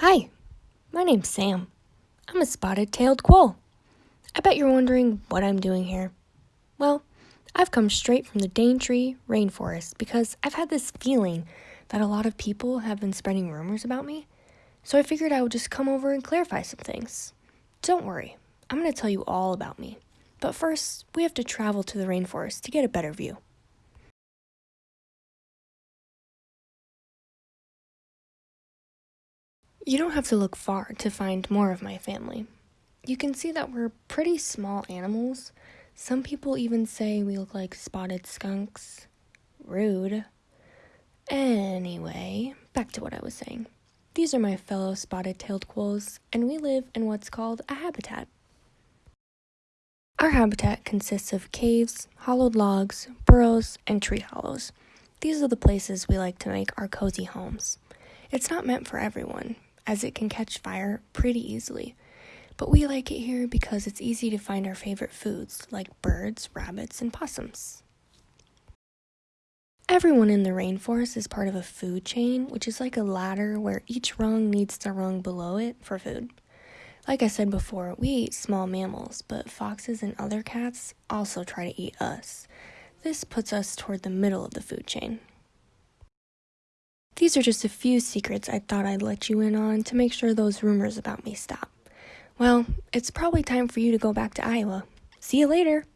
Hi, my name's Sam. I'm a spotted tailed quoll. I bet you're wondering what I'm doing here. Well, I've come straight from the Daintree rainforest because I've had this feeling that a lot of people have been spreading rumors about me. So I figured I would just come over and clarify some things. Don't worry, I'm going to tell you all about me. But first, we have to travel to the rainforest to get a better view. You don't have to look far to find more of my family. You can see that we're pretty small animals. Some people even say we look like spotted skunks. Rude. Anyway, back to what I was saying. These are my fellow spotted tailed quolls, and we live in what's called a habitat. Our habitat consists of caves, hollowed logs, burrows, and tree hollows. These are the places we like to make our cozy homes. It's not meant for everyone, as it can catch fire pretty easily. But we like it here because it's easy to find our favorite foods like birds, rabbits, and possums. Everyone in the rainforest is part of a food chain, which is like a ladder where each rung needs the rung below it for food. Like I said before, we eat small mammals, but foxes and other cats also try to eat us. This puts us toward the middle of the food chain. These are just a few secrets I thought I'd let you in on to make sure those rumors about me stop. Well, it's probably time for you to go back to Iowa. See you later!